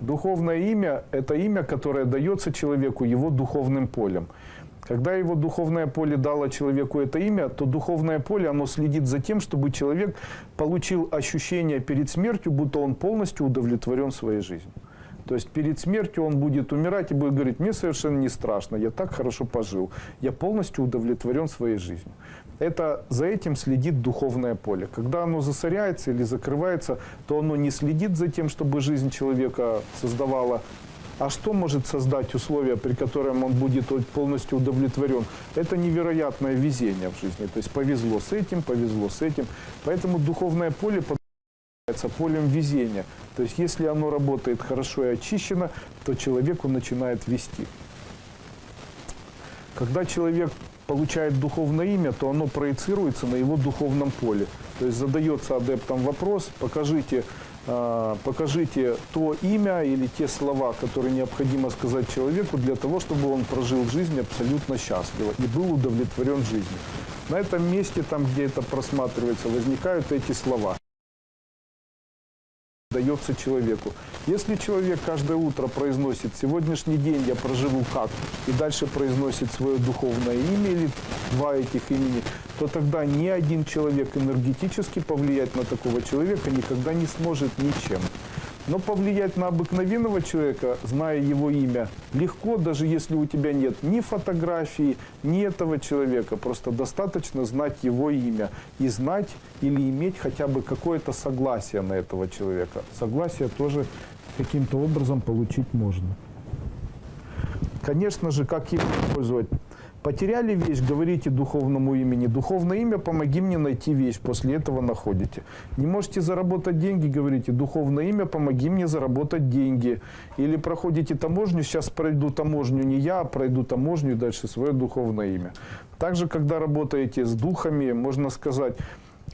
Духовное имя – это имя, которое дается человеку его духовным полем. Когда его духовное поле дало человеку это имя, то духовное поле, оно следит за тем, чтобы человек получил ощущение перед смертью, будто он полностью удовлетворен своей жизнью. То есть перед смертью он будет умирать и будет говорить, мне совершенно не страшно, я так хорошо пожил, я полностью удовлетворен своей жизнью. Это за этим следит духовное поле. Когда оно засоряется или закрывается, то оно не следит за тем, чтобы жизнь человека создавала а что может создать условия, при котором он будет полностью удовлетворен? Это невероятное везение в жизни. То есть повезло с этим, повезло с этим. Поэтому духовное поле является полем везения. То есть если оно работает хорошо и очищено, то человеку начинает вести. Когда человек получает духовное имя, то оно проецируется на его духовном поле. То есть задается адептам вопрос, покажите а, покажите то имя или те слова, которые необходимо сказать человеку для того, чтобы он прожил жизнь абсолютно счастливо и был удовлетворен жизнью. На этом месте, там, где это просматривается, возникают эти слова дается человеку. Если человек каждое утро произносит «сегодняшний день я проживу как» и дальше произносит свое духовное имя или два этих имени, то тогда ни один человек энергетически повлиять на такого человека никогда не сможет ничем. Но повлиять на обыкновенного человека, зная его имя, легко, даже если у тебя нет ни фотографии, ни этого человека. Просто достаточно знать его имя и знать или иметь хотя бы какое-то согласие на этого человека. Согласие тоже каким-то образом получить можно. Конечно же, как его использовать? Потеряли вещь, говорите духовному имени. Духовное имя, помоги мне найти вещь. После этого находите. Не можете заработать деньги, говорите духовное имя, помоги мне заработать деньги. Или проходите таможню, сейчас пройду таможню не я, а пройду таможню и дальше свое духовное имя. Также, когда работаете с духами, можно сказать,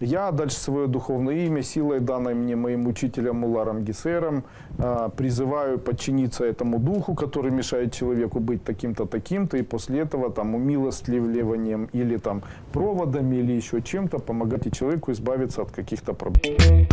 я дальше свое духовное имя, силой данной мне моим учителем Муларом Гисером, а, призываю подчиниться этому духу, который мешает человеку быть таким-то, таким-то, и после этого там умилостливливанием или там проводами или еще чем-то помогать человеку избавиться от каких-то проблем.